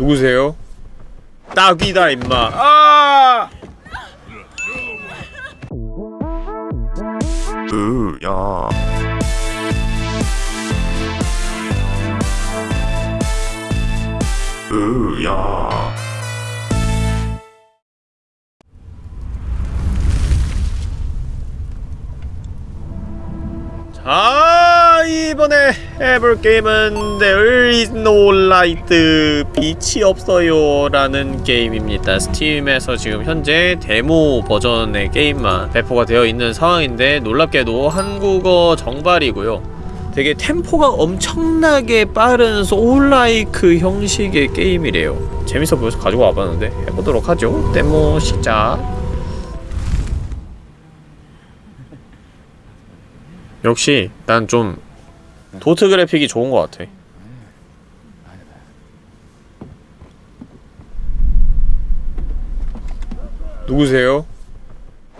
누구세요? 딱이다 임마 아! 으야 으야 자 이번에 해볼 게임은 There is no light. 빛이 없어요 라는 게임입니다. 스팀에서 지금 현재 데모 버전의 게임만 배포가 되어 있는 상황인데 놀랍게도 한국어 정발이고요. 되게 템포가 엄청나게 빠른 소울라이크 형식의 게임이래요. 재밌어 보여서 가지고 와봤는데 해보도록 하죠. 데모 시작. 역시 난 좀 도트 그래픽이 좋은 것 같아 누구세요?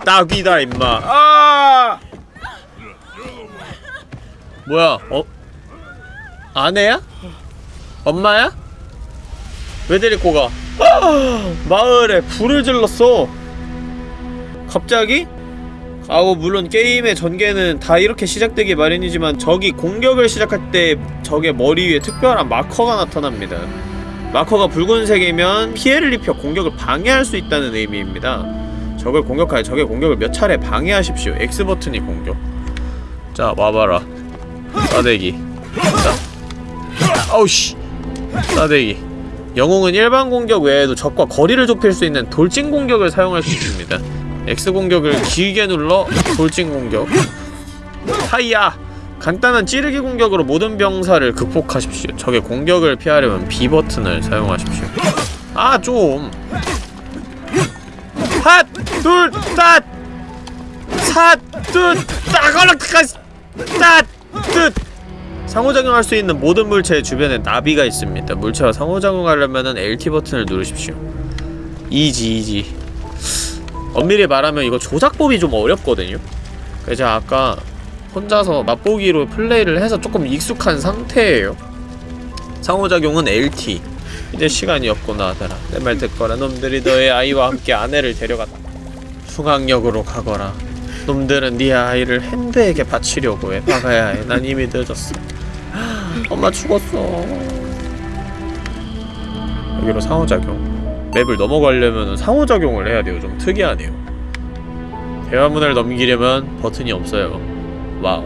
딱이다 임마 아 뭐야 어? 아내야? 엄마야? 왜 데리고 가? 아, 마을에 불을 질렀어 갑자기? 아고 물론 게임의 전개는 다 이렇게 시작되기 마련이지만 적이 공격을 시작할 때 적의 머리 위에 특별한 마커가 나타납니다. 마커가 붉은색이면 피해를 입혀 공격을 방해할 수 있다는 의미입니다. 적을 공격하여 적의 공격을 몇 차례 방해하십시오. X버튼이 공격. 자, 와봐라. 싸대기. 자. 아우씨. 싸대기. 영웅은 일반 공격 외에도 적과 거리를 좁힐 수 있는 돌진 공격을 사용할 수 있습니다. X 공격을 길게 눌러 돌진 공격 하이야! 간단한 찌르기 공격으로 모든 병사를 극복하십시오 적의 공격을 피하려면 B 버튼을 사용하십시오 아 좀! 핫! 둘! 따! 사! 둘! 따걸라! 따! 뜻! 상호작용할 수 있는 모든 물체의 주변에 나비가 있습니다 물체와 상호작용하려면 LT 버튼을 누르십시오 이지 이지 엄밀히 말하면 이거 조작법이 좀 어렵거든요. 그래서 제가 아까 혼자서 맛보기로 플레이를 해서 조금 익숙한 상태예요. 상호작용은 LT 이제 시간이 없구나 아들아. 내말 듣거라. 놈들이 너의 아이와 함께 아내를 데려갔다. 중앙역으로 가거라. 놈들은 네 아이를 핸드에게 바치려고 해. 막아야 해난 이미 늦었어. 엄마 죽었어. 여기로 상호작용 맵을 넘어가려면 상호작용을 해야 돼요. 좀 특이하네요. 대화문을 넘기려면 버튼이 없어요. wow.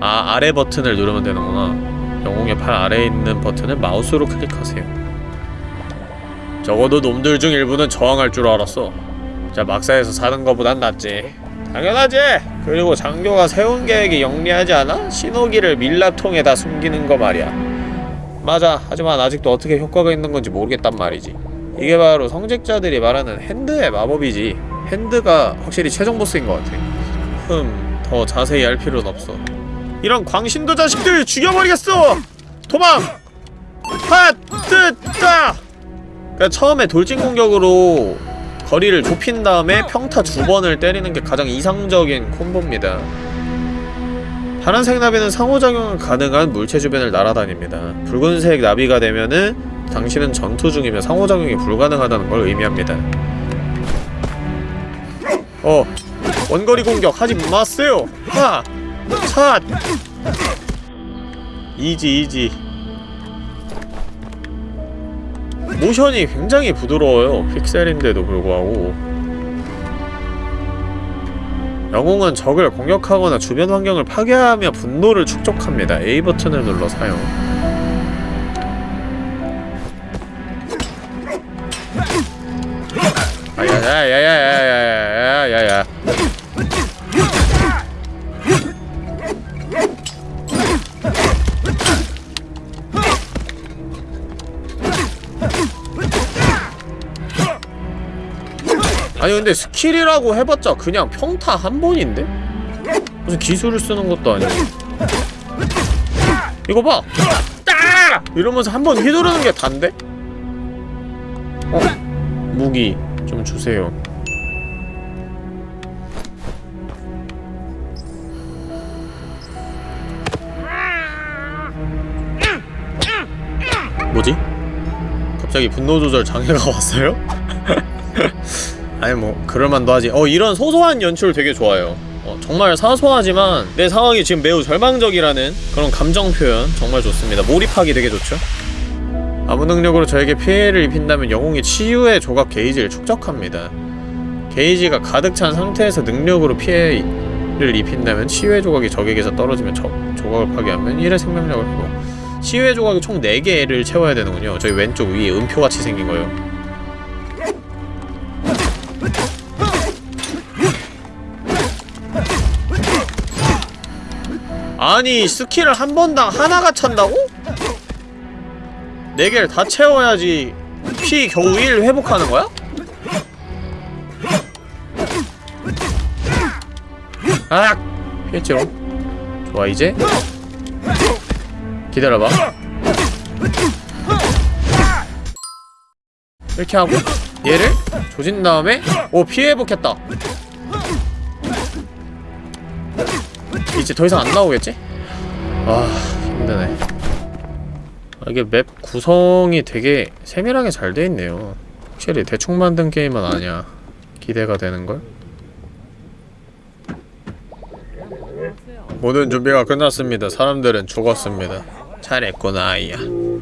아, 아래 버튼을 누르면 되는구나. 영웅의 팔 아래에 있는 버튼을 마우스로 클릭하세요. 적어도 놈들 중 일부는 저항할 줄 알았어. 자, 막사에서 사는 거보단 낫지. 당연하지! 그리고 장교가 세운 계획이 영리하지 않아? 신호기를 밀랍통에다 숨기는 거 말이야. 맞아. 하지만 아직도 어떻게 효과가 있는 건지 모르겠단 말이지. 이게 바로 성직자들이 말하는 핸드의 마법이지 핸드가 확실히 최종 보스인 것 같아 흠, 더 자세히 알 필요는 없어 이런 광신도 자식들 죽여버리겠어! 도망! 핫! 뜨! 따! 그러니까 처음에 돌진 공격으로 거리를 좁힌 다음에 평타 두 번을 때리는 게 가장 이상적인 콤보입니다 파란색 나비는 상호작용을 가능한 물체 주변을 날아다닙니다 붉은색 나비가 되면은 당신은 전투 중이며 상호작용이 불가능하다는 걸 의미합니다. 어 원거리 공격 하지 마세요! 하! 샷! 이지 이지 모션이 굉장히 부드러워요 픽셀인데도 불구하고 영웅은 적을 공격하거나 주변 환경을 파괴하며 분노를 축적합니다 A 버튼을 눌러 사용 야야야야야야야야야야 아니 근데 스킬이라고 해봤자 그냥 평타 한 번인데? 무슨 기술을 쓰는 것도 아니고 이거 봐! 따! 이러면서 한 번 휘두르는 게 단데? 어? 무기 좀 주세요. 뭐지? 갑자기 분노 조절 장애가 왔어요? 아니 뭐 그럴만도 하지. 어 이런 소소한 연출 되게 좋아요. 어, 정말 사소하지만 내 상황이 지금 매우 절망적이라는 그런 감정 표현 정말 좋습니다. 몰입하기 되게 좋죠 아무 능력으로 저에게 피해를 입힌다면 영웅이 치유의 조각 게이지를 축적합니다. 게이지가 가득 찬 상태에서 능력으로 피해를 입힌다면 치유의 조각이 적에게서 떨어지면 적, 조각을 파괴하면 1의 생명력을 회복. 치유의 조각이 총 4개를 채워야 되는군요. 저희 왼쪽 위에 음표같이 생긴 거요. 아니 스킬을 한 번당 하나가 찬다고? 4개를 다 채워야지 피 겨우 1 회복하는 거야? 아! 피했지롱 좋아 이제 기다려봐 이렇게 하고 얘를 조진 다음에 오 피 회복했다 이제 더 이상 안 나오겠지? 아 힘드네 아, 이게 맵 구성이 되게 세밀하게 잘 돼 있네요 확실히 대충 만든 게임은 아니야 기대가 되는걸? 모든 준비가 끝났습니다. 사람들은 죽었습니다. 잘했구나 아이야.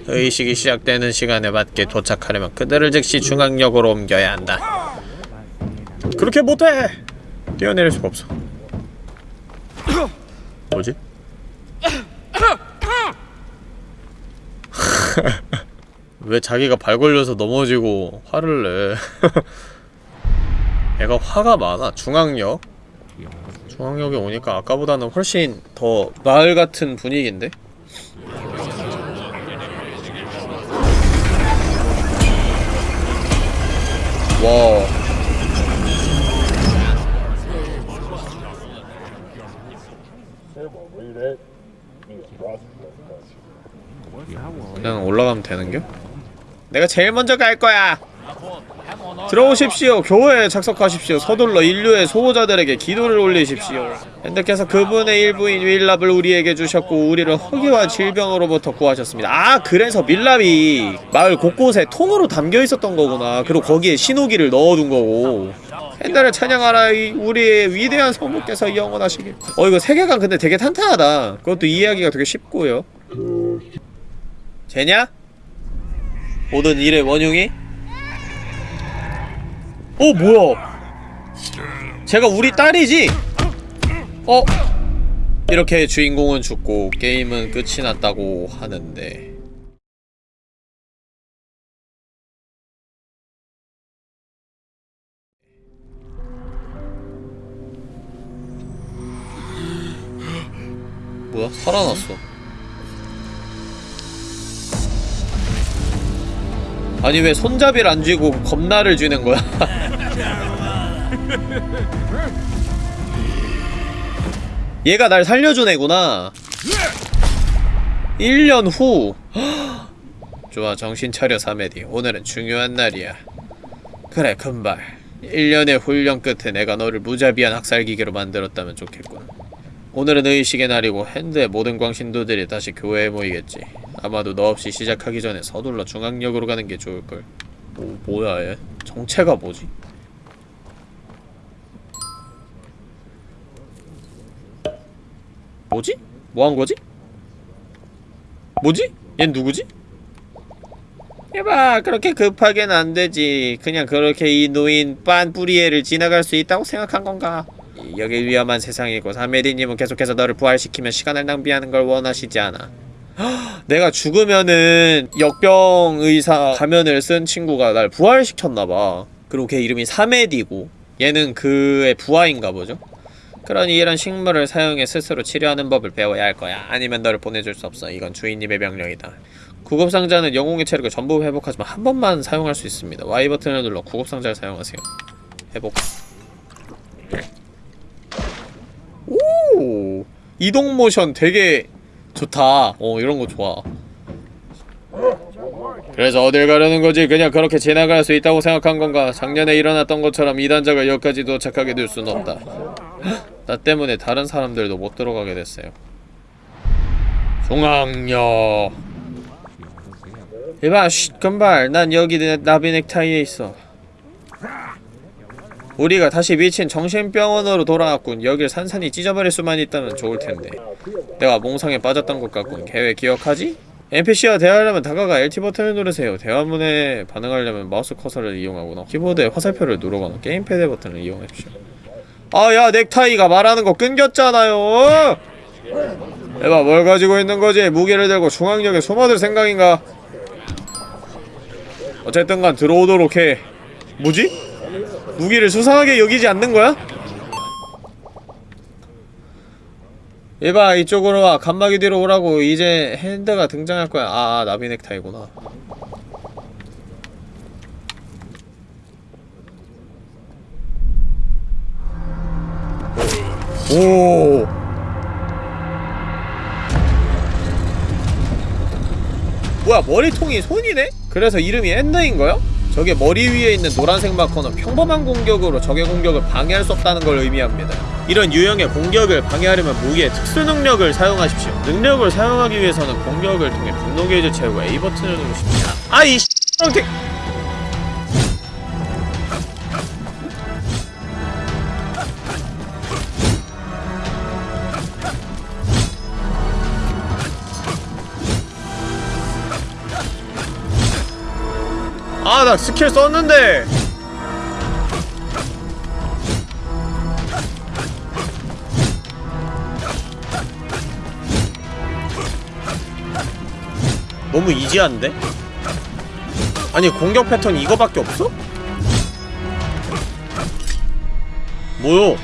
의식이 시작되는 시간에 맞게 도착하려면 그들을 즉시 중앙역으로 옮겨야 한다. 그렇게 못해! 뛰어내릴 수가 없어. 뭐지? 왜 자기가 발 걸려서 넘어지고 화를 내? 애가 화가 많아. 중앙역. 중앙역에 오니까 아까보다는 훨씬 더 마을 같은 분위기인데? 와. 그냥 올라가면 되는겨? 내가 제일 먼저 갈 거야! 들어오십시오. 교회에 착석하십시오. 서둘러 인류의 소호자들에게 기도를 올리십시오. 핸드께서 그분의 일부인 윌랍을 우리에게 주셨고 우리를 허기와 질병으로부터 구하셨습니다. 아 그래서 밀랍이 마을 곳곳에 통으로 담겨 있었던 거구나. 그리고 거기에 신호기를 넣어둔 거고. 핸드를 찬양하라 이 우리의 위대한 성부께서 영원하시길. 어 이거 세계관 근데 되게 탄탄하다. 그것도 이해하기가 되게 쉽고요. 쟤냐? 모든 일의 원흉이? 어 뭐야 제가 우리 딸이지? 어? 이렇게 주인공은 죽고 게임은 끝이 났다고 하는데 뭐야? 살아났어 아니 왜 손잡이를 안 쥐고 겁나를 쥐는 거야? 얘가 날 살려준 애구나. 1년 후. 좋아 정신 차려 사메디. 오늘은 중요한 날이야. 그래 금발. 1년의 훈련 끝에 내가 너를 무자비한 학살기계로 만들었다면 좋겠군 오늘은 의식의 날이고 핸드의 모든 광신도들이 다시 교회에 모이겠지 아마도 너 없이 시작하기 전에 서둘러 중앙역으로 가는 게 좋을걸 뭐, 뭐야 얘 정체가 뭐지? 뭐지? 뭐 한 거지? 뭐지? 얜 누구지? 해봐 그렇게 급하게는 안 되지 그냥 그렇게 이 노인 빤 뿌리에를 지나갈 수 있다고 생각한 건가 여기 위험한 세상이고 사메리님은 계속해서 너를 부활시키면 시간을 낭비하는 걸 원하시지 않아. 내가 죽으면은 역병 의사 가면을 쓴 친구가 날 부활시켰나봐. 그리고 걔 이름이 사메디고 얘는 그의 부하인가 보죠? 그러니 이런 식물을 사용해 스스로 치료하는 법을 배워야 할 거야. 아니면 너를 보내줄 수 없어. 이건 주인님의 명령이다. 구급상자는 영웅의 체력을 전부 회복하지만 한 번만 사용할 수 있습니다. Y 버튼을 눌러 구급상자를 사용하세요. 회복 오 이동 모션 되게 좋다. 어 이런 거 좋아. 그래서 어딜 가려는 거지? 그냥 그렇게 지나갈 수 있다고 생각한 건가? 작년에 일어났던 것처럼 이단자가 여기까지 도착하게 될 수는 없다. 나 때문에 다른 사람들도 못 들어가게 됐어요. 중앙역 이봐 쉿 금발. 난 여기 내 나비 넥타이에 있어 우리가 다시 미친 정신병원으로 돌아왔군. 여길 산산이 찢어버릴 수만 있다면 좋을 텐데. 내가 몽상에 빠졌던 것 같군. 계획 기억하지? NPC와 대화하려면 다가가 LT 버튼을 누르세요. 대화문에 반응하려면 마우스 커서를 이용하거나 키보드에 화살표를 누르거나 게임패드 버튼을 이용하십시오. 아야 넥타이가 말하는 거 끊겼잖아요. 에바 뭘 가지고 있는 거지? 무기를 들고 중앙역에 숨어들 생각인가? 어쨌든간 들어오도록 해. 뭐지? 무기를 수상하게 여기지 않는 거야? 얘봐 이쪽으로 와 간막이 뒤로 오라고 이제 핸드가 등장할 거야 아, 아 나비 넥타이구나 오 뭐야 머리통이 손이네? 그래서 이름이 엔더인거야? 저게 머리 위에 있는 노란색 마커는 평범한 공격으로 적의 공격을 방해할 수 없다는 걸 의미합니다. 이런 유형의 공격을 방해하려면 무기의 특수 능력을 사용하십시오. 능력을 사용하기 위해서는 공격을 통해 분노 게이지 채우고 A 버튼을 누르십니다. 아이 씨 나 스킬 썼는데 너무 이지한데? 아니 공격 패턴 이거밖에 없어? 뭐요?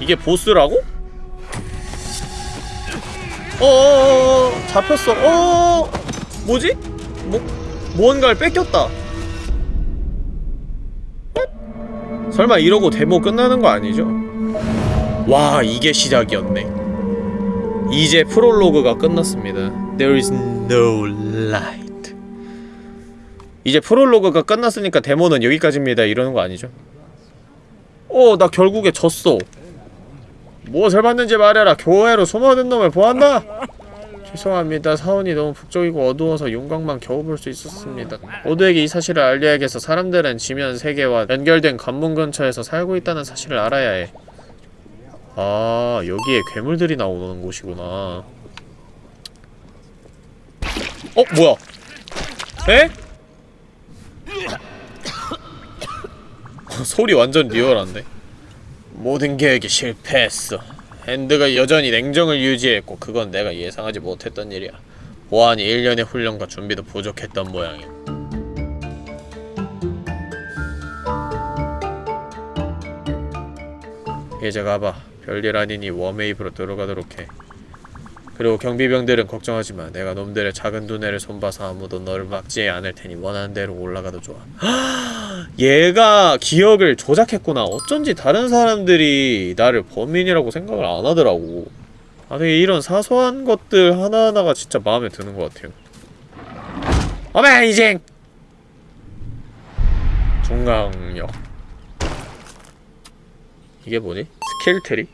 이게 보스라고? 어어어어 잡혔어 어 뭐지? 뭐 무언가를 뺏겼다 설마 이러고 데모 끝나는 거 아니죠? 와 이게 시작이었네 이제 프롤로그가 끝났습니다 There is no light 이제 프롤로그가 끝났으니까 데모는 여기까지입니다 이러는 거 아니죠? 어 나 결국에 졌어 무엇을 봤는지 말해라 교회로 숨어든 놈을 보았나? 죄송합니다. 사원이 너무 북적이고 어두워서 용광만 겨우 볼 수 있었습니다. 모두에게 이 사실을 알려야겠어. 사람들은 지면 세계와 연결된 관문 근처에서 살고 있다는 사실을 알아야 해. 아, 여기에 괴물들이 나오는 곳이구나. 어, 뭐야? 에? 소리 완전 리얼한데? 모든 계획이 실패했어. 핸드가 여전히 냉정을 유지했고 그건 내가 예상하지 못했던 일이야. 보안이 1년의 훈련과 준비도 부족했던 모양이야. 이제 가봐. 별일 아니니 웜웨이브로 들어가도록 해. 그리고 경비병들은 걱정하지 마. 내가 놈들의 작은 두뇌를 손봐서 아무도 너를 막지 않을 테니 원하는 대로 올라가도 좋아. 얘가 기억을 조작했구나. 어쩐지 다른 사람들이 나를 범인이라고 생각을 안 하더라고. 아, 되게 이런 사소한 것들 하나하나가 진짜 마음에 드는 것 같아요. amazing! 중강력. 이게 뭐니? 스킬 트리?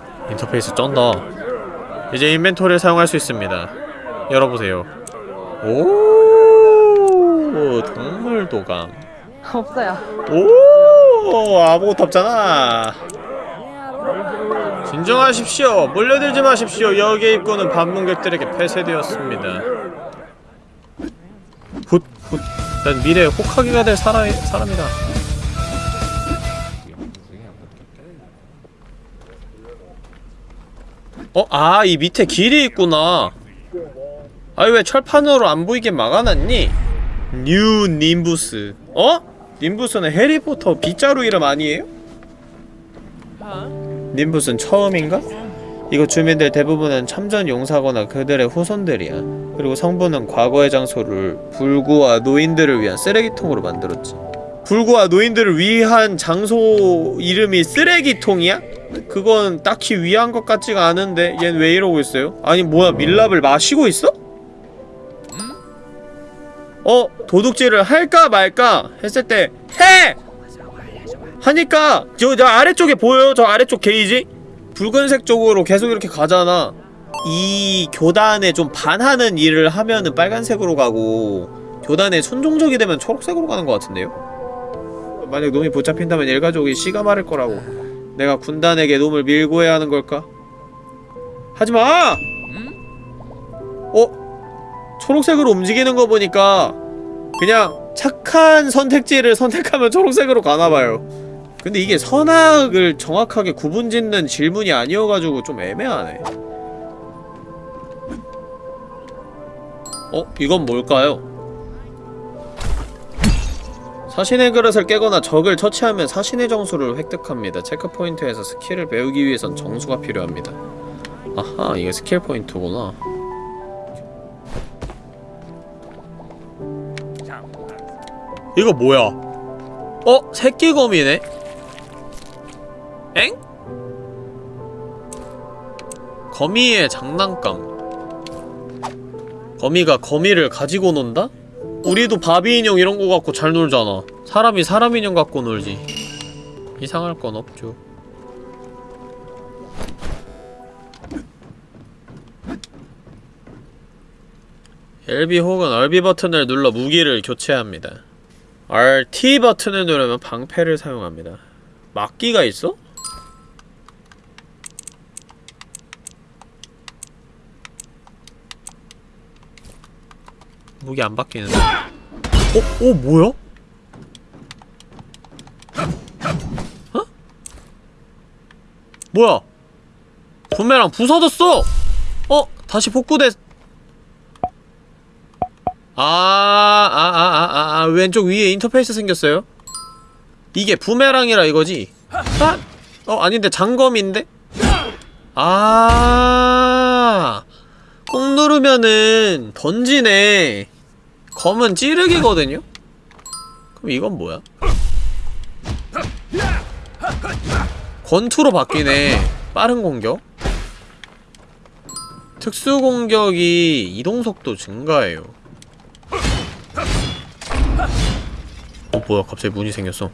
인터페이스 쩐다. 이제 인벤토리를 사용할 수 있습니다. 열어보세요. 오 동물 도감. 없어요. 오 아무것도 없잖아. 진정하십시오. 몰려들지 마십시오. 여기의 입구는 방문객들에게 폐쇄되었습니다. 훗훗. 난 미래의 혹하기가 될 사람, 사람이다 어? 아 이 밑에 길이 있구나 아니 왜 철판으로 안 보이게 막아놨니? 뉴 님부스 어? 님부스는 해리포터 빗자루 이름 아니에요? 님부스는 처음인가? 이곳 주민들 대부분은 참전 용사거나 그들의 후손들이야. 그리고 성부는 과거의 장소를 불구와 노인들을 위한 쓰레기통으로 만들었지. 불구와 노인들을 위한 장소 이름이 쓰레기통이야? 그건 딱히 위한 것 같지가 않은데 얜 왜 이러고 있어요? 아니 뭐야 밀랍을 마시고 있어? 어? 도둑질을 할까 말까 했을 때 해! 하니까 저, 저 아래쪽에 보여요? 저 아래쪽 게이지? 붉은색 쪽으로 계속 이렇게 가잖아 이 교단에 좀 반하는 일을 하면은 빨간색으로 가고 교단에 순종적이 되면 초록색으로 가는 것 같은데요? 만약 놈이 붙잡힌다면 일가족이 씨가 마를 거라고 내가 군단에게 놈을 밀고 해야 하는 걸까? 하지마! 어? 초록색으로 움직이는 거 보니까 그냥 착한 선택지를 선택하면 초록색으로 가나봐요 근데 이게 선악을 정확하게 구분짓는 질문이 아니어가지고 좀 애매하네 어? 이건 뭘까요? 사신의 그릇을 깨거나 적을 처치하면 사신의 정수를 획득합니다. 체크포인트에서 스킬을 배우기 위해선 정수가 필요합니다. 아하, 이게 스킬 포인트구나. 이거 뭐야? 어? 새끼검이네? 엥? 거미의 장난감 거미가 거미를 가지고 논다? 우리도 바비 인형 이런 거 갖고 잘 놀잖아. 사람이 사람 인형 갖고 놀지. 이상할 건 없죠. LB 혹은 RB 버튼을 눌러 무기를 교체합니다. RT 버튼을 누르면 방패를 사용합니다. 막기가 있어? 무기 안 바뀌는데 어? 어? 뭐야? 어? 뭐야? 부메랑 부서졌어! 어? 다시 복구됐... 아, 아, 아, 아, 아, 아, 왼쪽 위에 인터페이스 생겼어요? 이게 부메랑이라 이거지? 아? 어, 아닌데, 장검인데? 아, 꾹 누르면은 던지네. 검은 찌르기거든요? 그럼 이건 뭐야? 권투로 바뀌네. 빠른 공격. 특수 공격이 이동속도 증가해요. 어, 뭐야, 갑자기 문이 생겼어.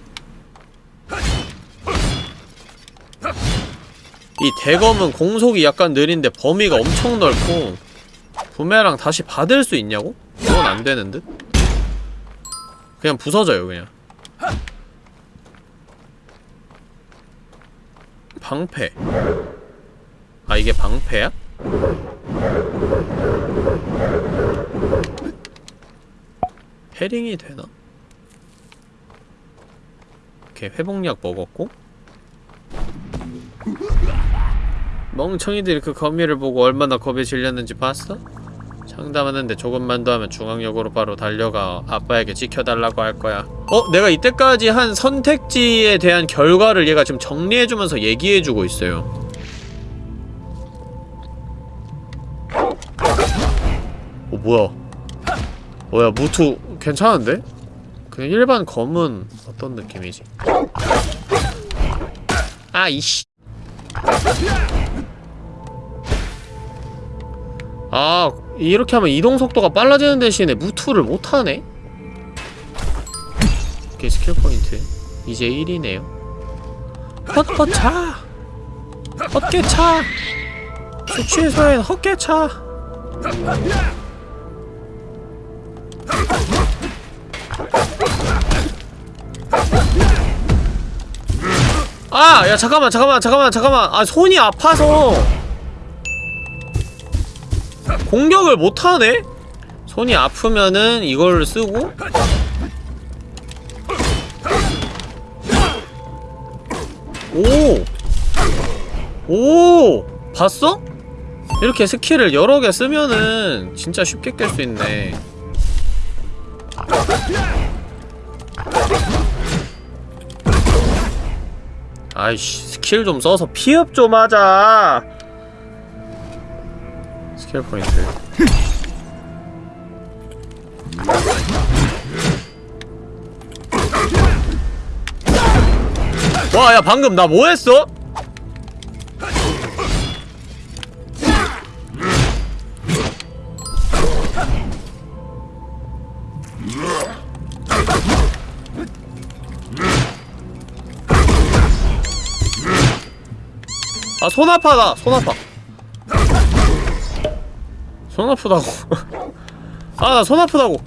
이 대검은 공속이 약간 느린데 범위가 엄청 넓고 부메랑 다시 받을 수 있냐고? 그건 안 되는 듯? 그냥 부서져요 그냥 방패 아 이게 방패야? 헤링이 되나? 오케이 회복약 먹었고 멍청이들이 그 거미를 보고 얼마나 겁에 질렸는지 봤어? 장담하는데 조금만 더 하면 중앙역으로 바로 달려가 아빠에게 지켜달라고 할 거야 어? 내가 이때까지 한 선택지에 대한 결과를 얘가 지금 정리해주면서 얘기해주고 있어요 어 뭐야 뭐야 무투 괜찮은데? 그냥 일반 검은 어떤 느낌이지? 아 이씨 아 이렇게 하면 이동 속도가 빨라지는 대신에 무투를 못하네? 오케이 스킬 포인트. 이제 1이네요. 헛헛차! 헛개차! 수취소엔 헛개차! 아! 야 잠깐만 잠깐만 잠깐만 잠깐만. 아 손이 아파서 공격을 못하네? 손이 아프면은 이걸 쓰고 오! 오! 봤어? 이렇게 스킬을 여러 개 쓰면은 진짜 쉽게 깰 수 있네 아이씨 스킬 좀 써서 피업 좀 하자 스킬 포인트 와 야 방금 나 뭐했어? 아 손 아파다 손 아파 손 아프다고. 아 나 손 아프다고.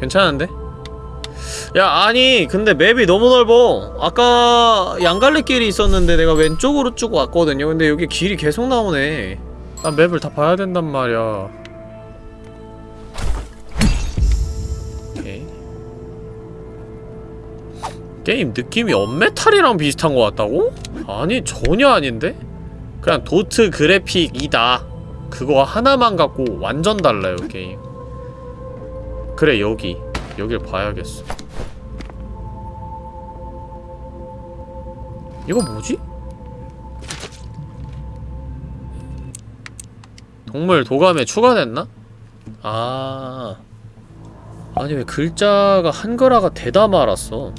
괜찮은데? 야 아니 근데 맵이 너무 넓어. 아까 양갈래길이 있었는데 내가 왼쪽으로 쭉 왔거든요. 근데 여기 길이 계속 나오네. 아 맵을 다 봐야 된단 말이야 게임 느낌이 언메탈이랑 비슷한 것 같다고? 아니 전혀 아닌데? 그냥 도트 그래픽이다 그거 하나만 갖고 완전 달라요 게임 그래 여기 여길 봐야겠어 이거 뭐지? 동물 도감에 추가됐나? 아 아니 왜 글자가 한글화가 되다 말았어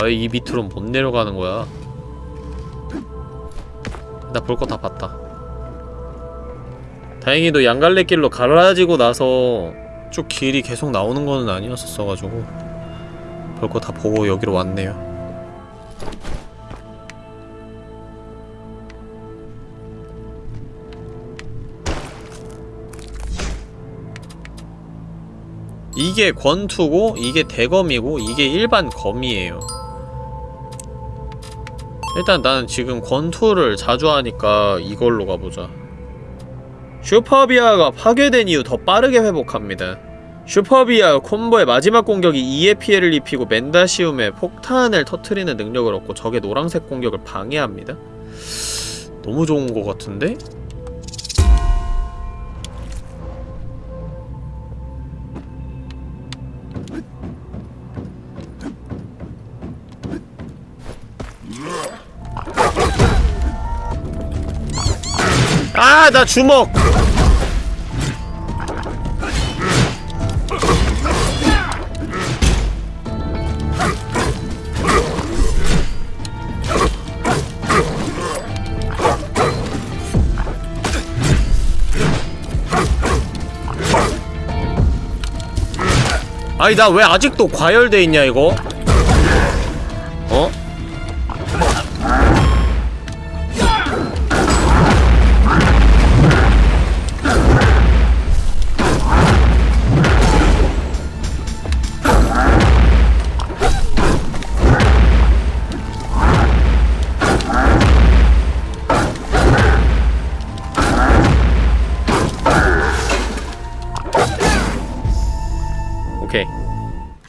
아왜이 밑으로 못 내려가는 거야. 나 볼 거 다 봤다. 다행히도 양갈래길로 갈라지고 나서 쭉 길이 계속 나오는 거는 아니었었어가지고 볼 거 다 보고 여기로 왔네요. 이게 권투고 이게 대검이고 이게 일반 검이에요 일단 나는 지금 권투를 자주 하니까 이걸로 가보자. 슈퍼비아가 파괴된 이후 더 빠르게 회복합니다. 슈퍼비아 콤보의 마지막 공격이 2의 피해를 입히고 멘다시움에 폭탄을 터트리는 능력을 얻고 적의 노란색 공격을 방해합니다. 너무 좋은 것 같은데? 아, 나 주먹! 아니, 나 왜 아직도 과열돼 있냐, 이거?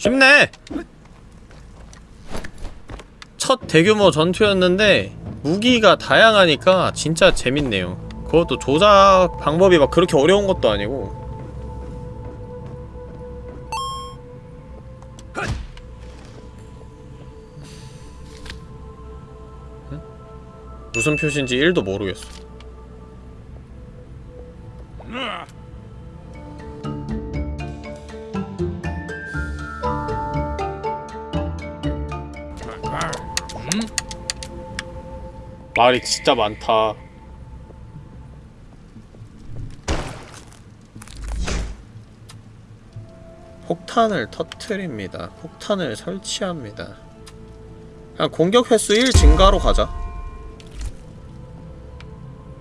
쉽네. 첫 대규모 전투였는데 무기가 다양하니까 진짜 재밌네요. 그것도 조작 방법이 막 그렇게 어려운 것도 아니고. 응? 무슨 표시인지 1도 모르겠어 말이 진짜 많다. 폭탄을 터트립니다. 폭탄을 설치합니다. 그냥 공격 횟수 1 증가로 가자.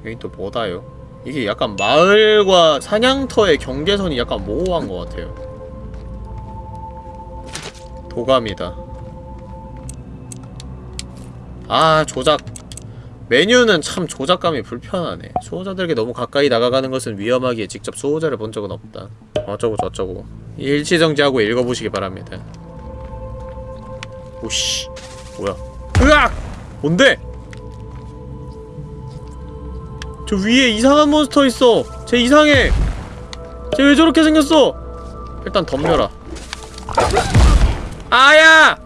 여기 또 뭐다요? 이게 약간 마을과 사냥터의 경계선이 약간 모호한 것 같아요. 도감이다. 아, 조작. 메뉴는 참 조작감이 불편하네. 수호자들에게 너무 가까이 나가가는 것은 위험하기에 직접 수호자를 본 적은 없다. 어쩌고 저쩌고. 일치정지하고 읽어보시기 바랍니다. 오씨. 뭐야? 으악! 뭔데? 저 위에 이상한 몬스터 있어. 쟤 이상해. 쟤 왜 저렇게 생겼어? 일단 덤벼라. 아야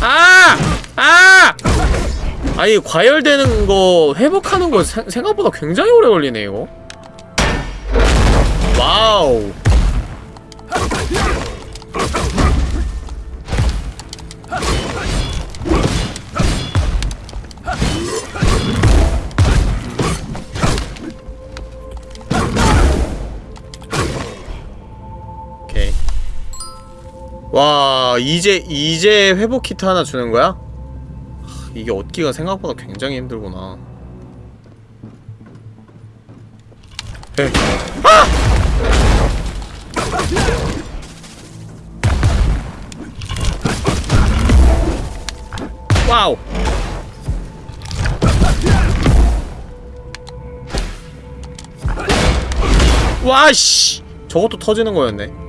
아! 아! 아니 과열되는 거 회복하는 거 생- 생각보다 굉장히 오래 걸리네 이거 와우 와 이제 이제 회복 키트 하나 주는 거야? 하, 이게 얻기가 생각보다 굉장히 힘들구나 에. 아! 와우 와씨 저것도 터지는 거였네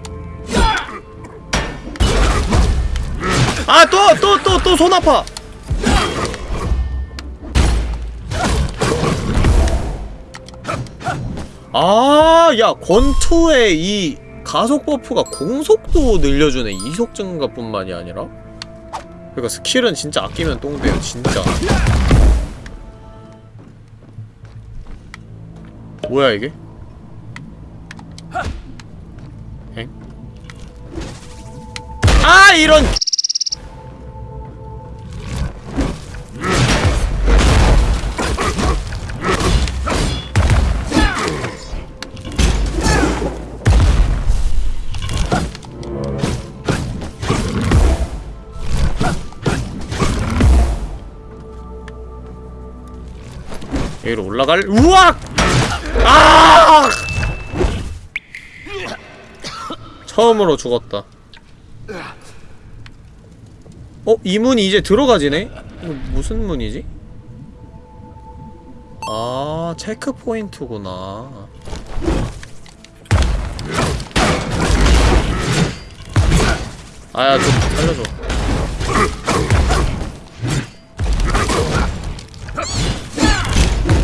아 또 또 또 또 손 아파 아야 권투의 이 가속 버프가 공속도 늘려주네 이속 증가뿐만이 아니라 그러니까 스킬은 진짜 아끼면 똥돼요 진짜 뭐야 이게? 엥? 아 이런 여기로 올라갈 우악! 아! 처음으로 죽었다. 어? 이 문이 이제 들어가지네? 이거 무슨 문이지? 아, 체크 포인트구나. 아야, 좀 살려줘.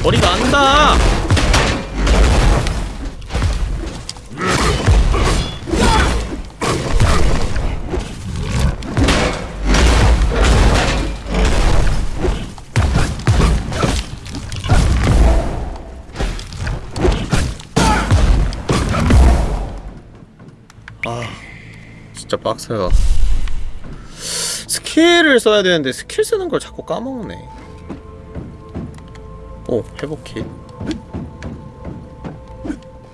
머리가 안다! 아, 진짜 빡세다. 스킬을 써야 되는데 스킬 쓰는 걸 자꾸 까먹네. 오, 회복킷.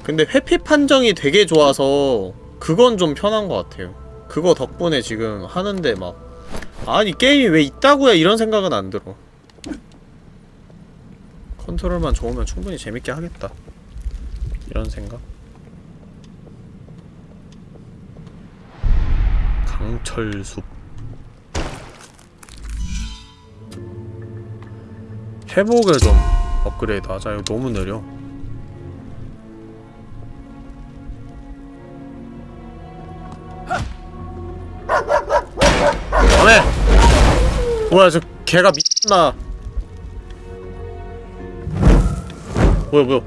근데 회피 판정이 되게 좋아서 그건 좀 편한 것 같아요. 그거 덕분에 지금 하는데 막 아니 게임이 왜 있다고야 이런 생각은 안 들어. 컨트롤만 좋으면 충분히 재밌게 하겠다. 이런 생각. 강철숲 회복을 좀 업그레이드. 하자 이거 너무 느려. 안해! 뭐야 저 개가 미쳤나. 뭐야 뭐야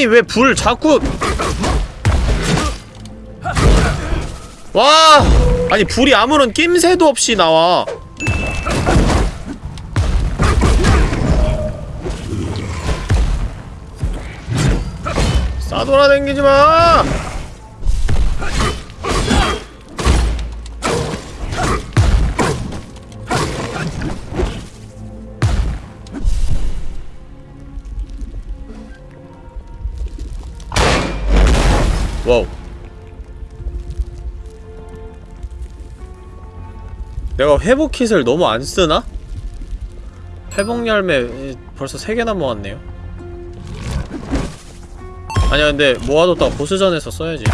아니 왜 불 자꾸? 와! 아니 불이 아무런 낌새도 없이 나와. 싸돌아댕기지 마 내가 회복킷을 너무 안 쓰나? 회복 열매 벌써 3개나 모았네요. 아니야 근데 모아뒀다가 보스전에서 써야지.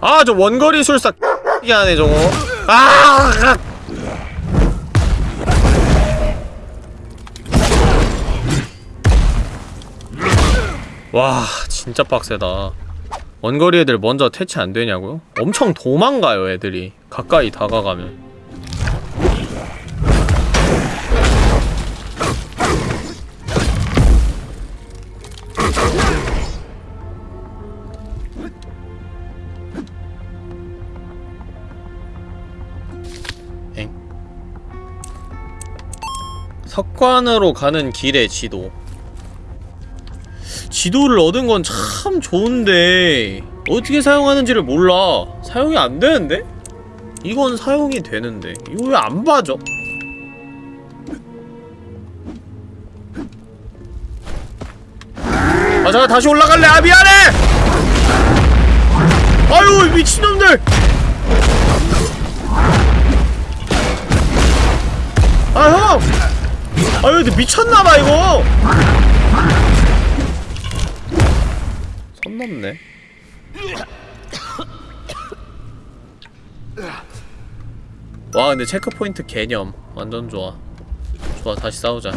아 저 원거리 술사 이게 하네 저거. 아 와 진짜 빡세다. 원거리 애들 먼저 퇴치 안 되냐고요? 엄청 도망가요 애들이. 가까이 다가가면. 엥? 석관으로 가는 길의 지도 지도를 얻은 건 참 좋은데 어떻게 사용하는지를 몰라. 사용이 안 되는데? 이건 사용이 되는데. 이거 왜 안 봐줘? 아 잠깐 다시 올라갈래? 아 미안해! 아유 미친놈들! 아 형! 아유 근데 미쳤나봐 이거 선 넘네. 와 근데 체크포인트 개념 완전 좋아. 좋아 다시 싸우자.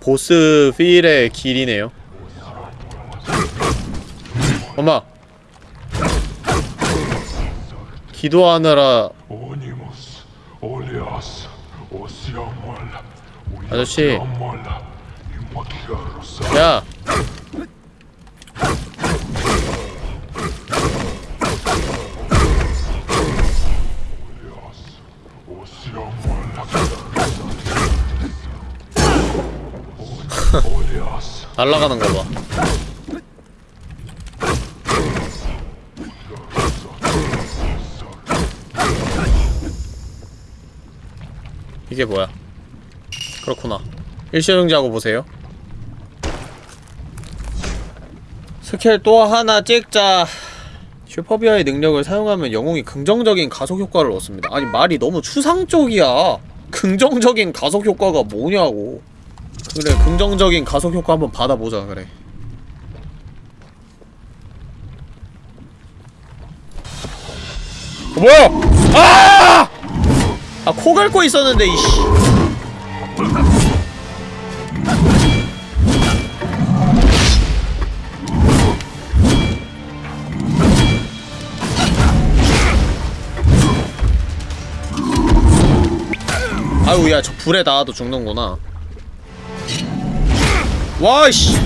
보스 필의 길이네요. 엄마. 기도하느라 아저씨. 야. 날아가는 거 봐. 이게 뭐야? 그렇구나. 일시정지하고 보세요. 스킬 또 하나 찍자. 슈퍼비아의 능력을 사용하면 영웅이 긍정적인 가속 효과를 얻습니다. 아니 말이 너무 추상적이야. 긍정적인 가속 효과가 뭐냐고. 그래 긍정적인 가속 효과 한번 받아보자 그래. 어, 뭐야? 아! 아 코 긁고 있었는데 이씨. 아유 야 저 불에 닿아도 죽는구나 와이씨.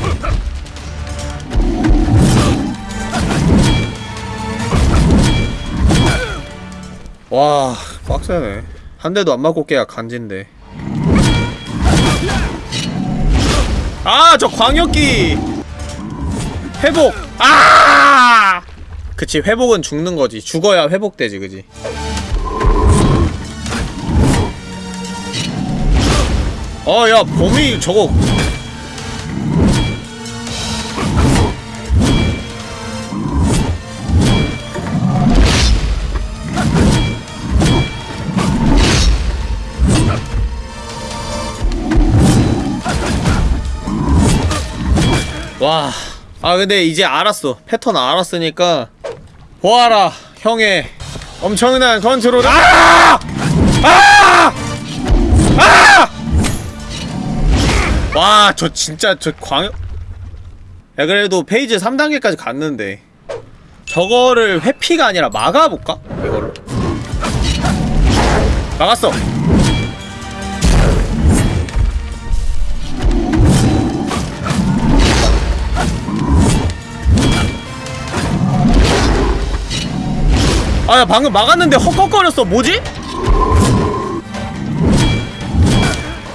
와 빡세네. 한 대도 안 맞고 깨야 간진데. 아 저 광역기! 회복! 아! 그치 회복은 죽는거지. 죽어야 회복되지 그지? 어야 범위 저거 와. 아 근데 이제 알았어. 패턴 알았으니까 보아라 형의 엄청난 컨트롤. 아! 아! 아! 와 저 진짜 저 광... 야 그래도 페이지 3단계까지 갔는데 저거를 회피가 아니라 막아볼까? 이거를 막았어 아야 방금 막았는데 헉헉거렸어 뭐지?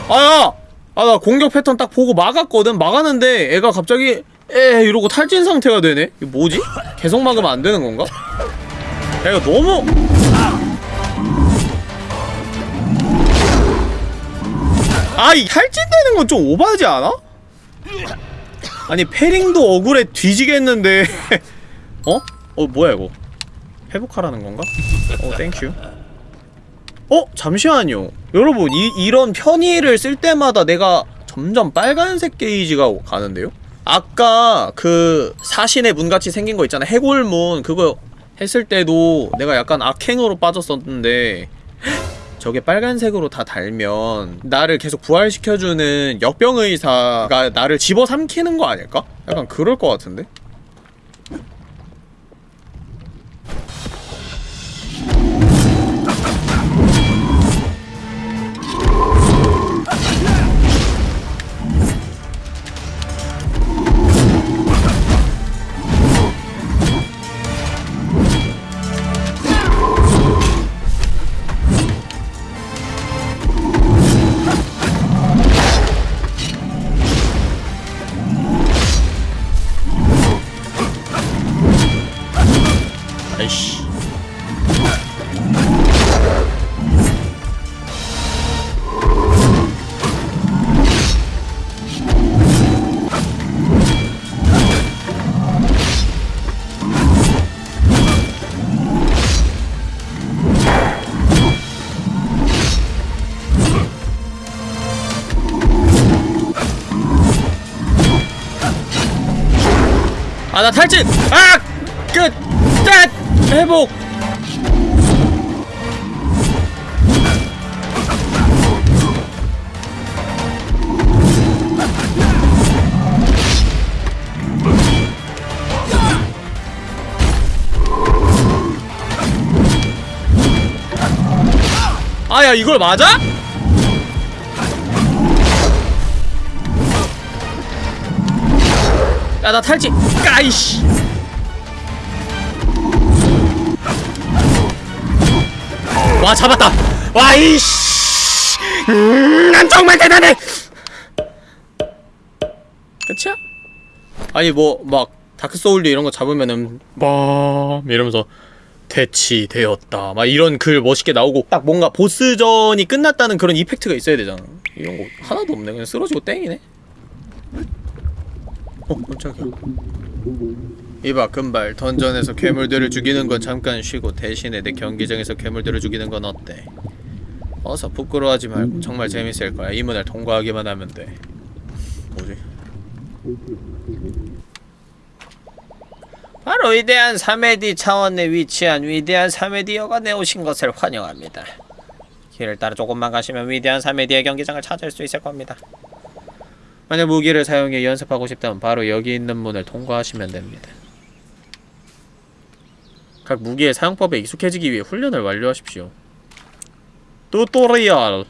아야! 아 나 공격 패턴 딱 보고 막았거든 막았는데 애가 갑자기 에 이러고 탈진 상태가 되네 이거 뭐지? 계속 막으면 안 되는 건가? 야 이거 너무 아이 탈진되는 건 좀 오바하지 않아? 아니 패링도 억울해 뒤지겠는데 어? 어 뭐야 이거 회복하라는 건가? 어 thank you 어? 잠시만요 여러분 이, 이런 편의를 쓸 때마다 내가 점점 빨간색 게이지가 가는데요? 아까 그 사신의 문같이 생긴 거 있잖아 해골문 그거 했을 때도 내가 약간 악행으로 빠졌었는데 저게 빨간색으로 다 달면 나를 계속 부활시켜주는 역병의사가 나를 집어삼키는 거 아닐까? 약간 그럴 것 같은데? 탈진! 아! 끝! 끝! 회복! 아야 이걸 맞아? 야 나 탈진! 까이씨! 와 잡았다. 와 이씨. 음, 난 정말 대단해. 끝이야? 아니 뭐 막 다크소울드 이런 거 잡으면은 뭐 이러면서 대치되었다. 막 이런 글 멋있게 나오고 딱 뭔가 보스전이 끝났다는 그런 이펙트가 있어야 되잖아. 이런 거 하나도 없네. 그냥 쓰러지고 땡이네 어 깜짝이야. 이봐 금발. 던전에서 괴물들을 죽이는 건 잠깐 쉬고 대신에 내 경기장에서 괴물들을 죽이는 건 어때? 어서 부끄러워하지 말고 정말 재밌을 거야. 이 문을 통과하기만 하면 돼. 뭐지? 바로 위대한 3회디 차원에 위치한 위대한 3회디어가 오신 것을 환영합니다. 길을 따라 조금만 가시면 위대한 3회디의 경기장을 찾을 수 있을 겁니다 만약 무기를 사용해 연습하고 싶다면 바로 여기 있는 문을 통과하시면 됩니다 각 무기의 사용법에 익숙해지기 위해 훈련을 완료하십시오. 튜토리얼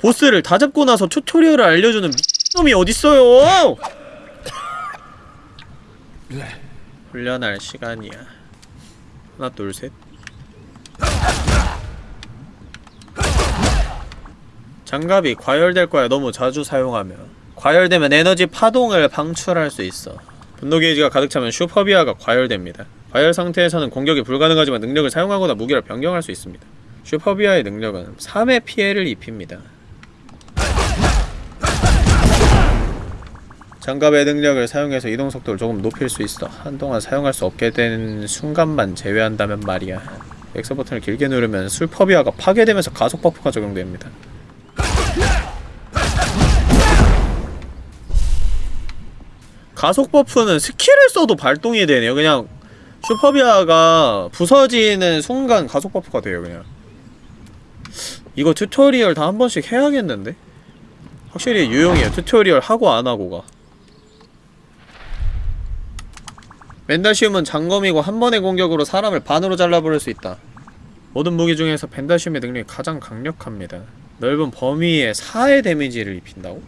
보스를 다 잡고 나서 튜토리얼을 알려주는 미친놈이 어딨어요! 훈련할 시간이야. 하나 둘 셋. 장갑이 과열될 거야 너무 자주 사용하면 과열되면 에너지 파동을 방출할 수 있어 분노 게이지가 가득 차면 슈퍼비아가 과열됩니다 과열 상태에서는 공격이 불가능하지만 능력을 사용하거나 무기를 변경할 수 있습니다. 슈퍼비아의 능력은 3의 피해를 입힙니다. 장갑의 능력을 사용해서 이동 속도를 조금 높일 수 있어. 한동안 사용할 수 없게 된 순간만 제외한다면 말이야. X 버튼을 길게 누르면 슈퍼비아가 파괴되면서 가속 버프가 적용됩니다. 가속 버프는 스킬을 써도 발동이 되네요. 그냥 슈퍼비아가 부서지는 순간 가속 버프가 돼요 그냥 이거 튜토리얼 다 한 번씩 해야겠는데? 확실히 유용해요 튜토리얼 하고 안하고가 벤다시움은 장검이고 한 번의 공격으로 사람을 반으로 잘라버릴 수 있다 모든 무기 중에서 벤다시움의 능력이 가장 강력합니다 넓은 범위에 4의 데미지를 입힌다고?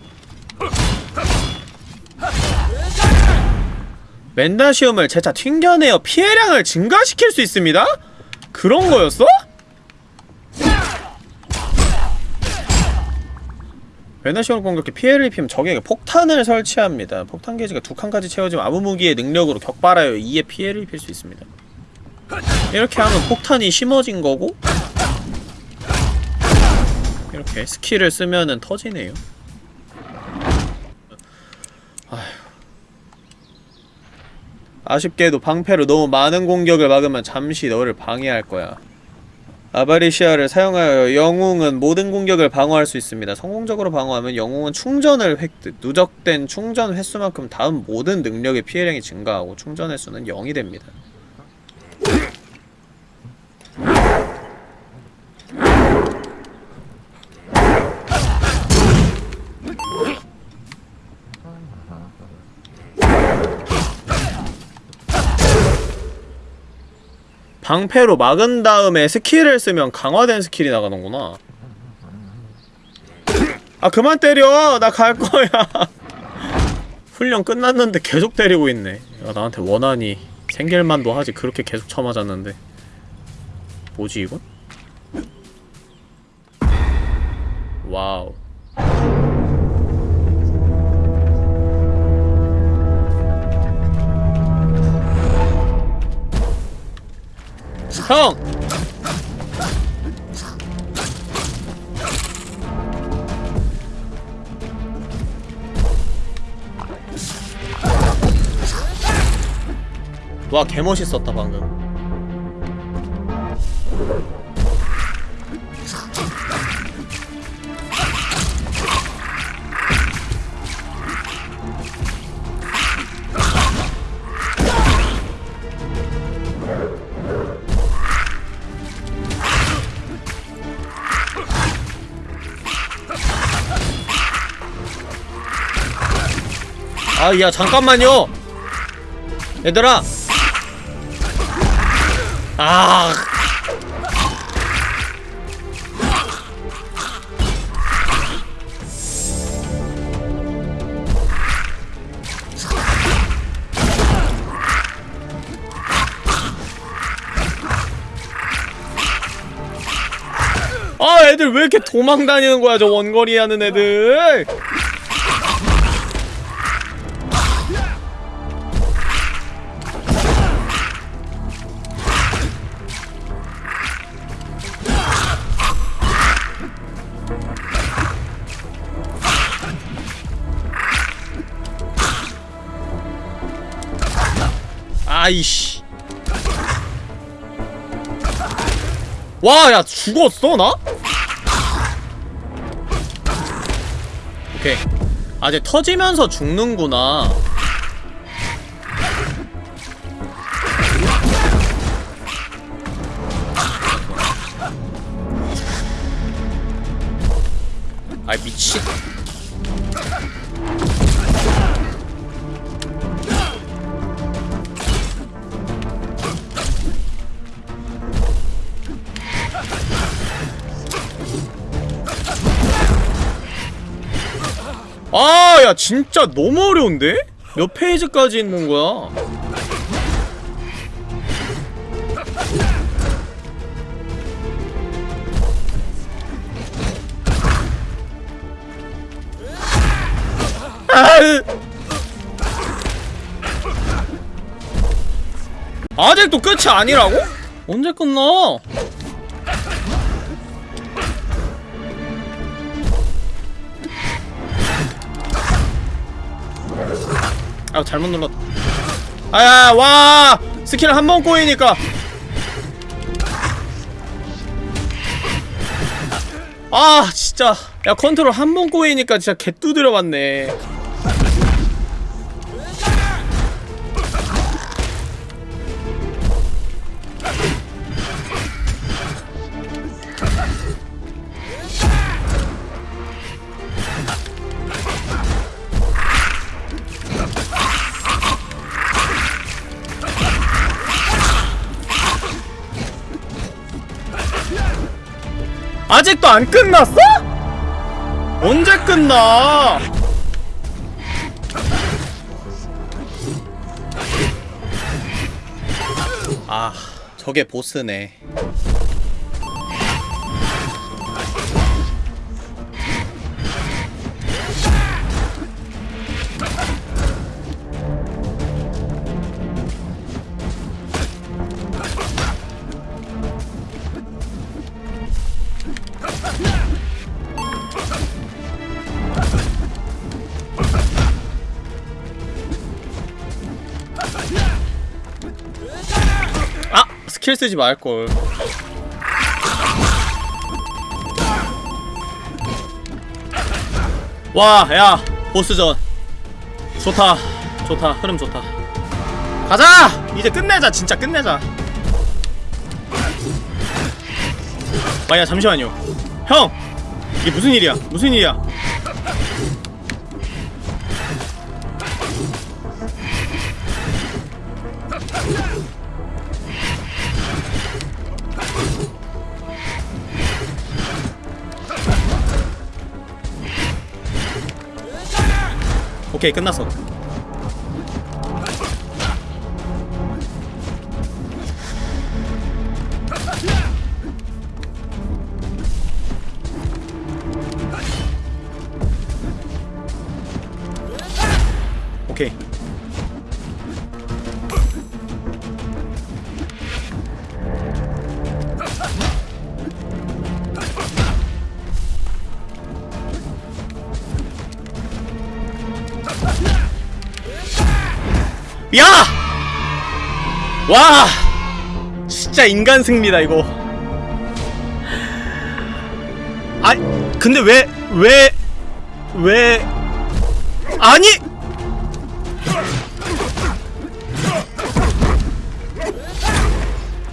멘다시움을 재차 튕겨내어 피해량을 증가시킬 수 있습니다? 그런 거였어? 멘다시움을 공격해 피해를 입히면 적에게 폭탄을 설치합니다. 폭탄 게이지가 두 칸까지 채워지면 아무 무기의 능력으로 격발하여 2의 피해를 입힐 수 있습니다. 이렇게 하면 폭탄이 심어진 거고 이렇게 스킬을 쓰면은 터지네요. 아쉽게도 방패로 너무 많은 공격을 막으면 잠시 너를 방해할 거야. 아바리시아를 사용하여 영웅은 모든 공격을 방어할 수 있습니다. 성공적으로 방어하면 영웅은 충전을 획득, 누적된 충전 횟수만큼 다음 모든 능력의 피해량이 증가하고 충전 횟수는 0이 됩니다. 방패로 막은 다음에 스킬을 쓰면 강화된 스킬이 나가는구나. 아 그만 때려! 나 갈 거야! 훈련 끝났는데 계속 때리고 있네. 야, 나한테 원한이 생길만도 하지 그렇게 계속 쳐맞았는데. 뭐지 이건? 와우. 형! 와 개멋있었다 방금 아 야 잠깐만요. 얘들아. 아. 아, 애들 왜 이렇게 도망 다니는 거야, 저 원거리 하는 애들! 아이씨. 와, 야, 죽었어, 나? 오케이. 아, 이제 터지면서 죽는구나. 아, 야, 진짜 너무 어려운데? 몇 페이지까지 있는 거야? 아! 아직도 끝이 아니라고? 언제 끝나? 아 잘못 눌렀 아야 와! 스킬 한 번 꼬이니까. 아 진짜. 야 컨트롤 한 번 꼬이니까 진짜 개 두드려 봤네 아직도 안 끝났어? 언제 끝나? 아, 저게 보스네. 스킬 쓰지 말걸. 와, 야, 보스전. 좋다. 좋다. 흐름 좋다. 가자! 이제 끝내자. 진짜 끝내자. 아, 야, 잠시만요. 형! 이게 무슨 일이야? 무슨 일이야? 오케이, 끝났어. 야! 와! 진짜 인간 승리다 이거. 아, 근데 왜, 왜, 왜, 아니!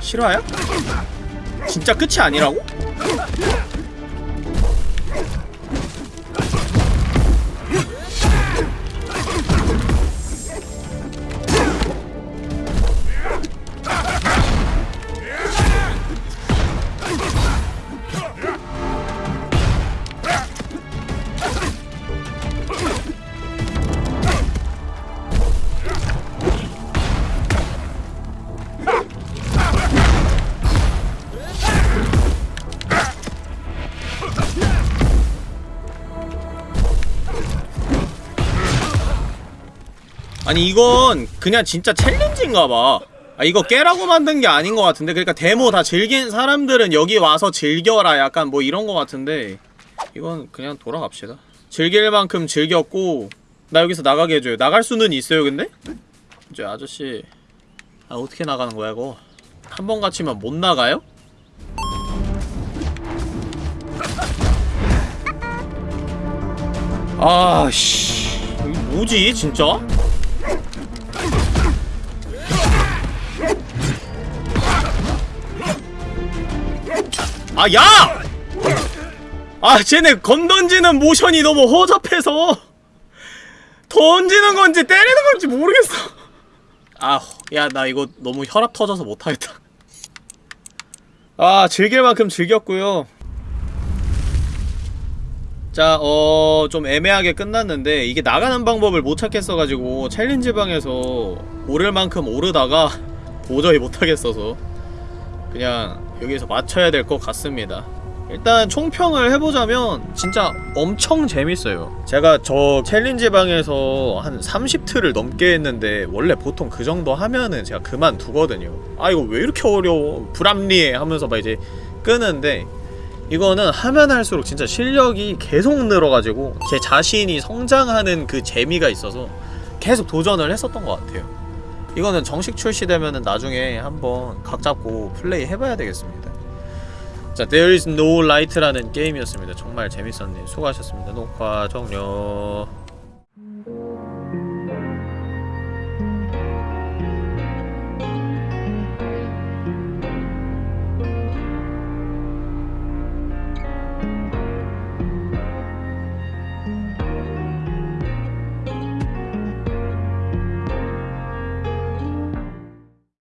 실화야? 진짜 끝이 아니라고? 아니 이건 그냥 진짜 챌린지인가봐. 아 이거 깨라고 만든 게 아닌 것 같은데. 그러니까 데모 다 즐긴 사람들은 여기 와서 즐겨라 약간 뭐 이런 것 같은데. 이건 그냥 돌아갑시다. 즐길 만큼 즐겼고 나 여기서 나가게 해줘요. 나갈 수는 있어요 근데? 이제 아저씨. 아 어떻게 나가는 거야 이거? 한 번 갇히면 못 나가요? 아씨. 뭐지 진짜? 아, 야! 아, 쟤네 건 던지는 모션이 너무 허접해서 던지는 건지 때리는 건지 모르겠어. 아, 야, 나 이거 너무 혈압 터져서 못하겠다. 아, 즐길 만큼 즐겼고요. 자, 어, 좀 애매하게 끝났는데 이게 나가는 방법을 못 찾겠어가지고 challenge 방에서 오를 만큼 오르다가 도저히 못하겠어서 그냥 여기서 마쳐야 될 것 같습니다. 일단 총평을 해보자면 진짜 엄청 재밌어요. 제가 저 challenge 방에서 한 30트를 넘게 했는데 원래 보통 그 정도 하면은 제가 그만두거든요. 아 이거 왜 이렇게 어려워? 불합리해 하면서 막 이제 끄는데 이거는 하면 할수록 진짜 실력이 계속 늘어가지고 제 자신이 성장하는 그 재미가 있어서 계속 도전을 했었던 것 같아요 이거는 정식 출시되면은 나중에 한번 각 잡고 플레이 해봐야 되겠습니다. 자, There is no light라는 게임이었습니다. 정말 재밌었네요. 수고하셨습니다. 녹화 종료.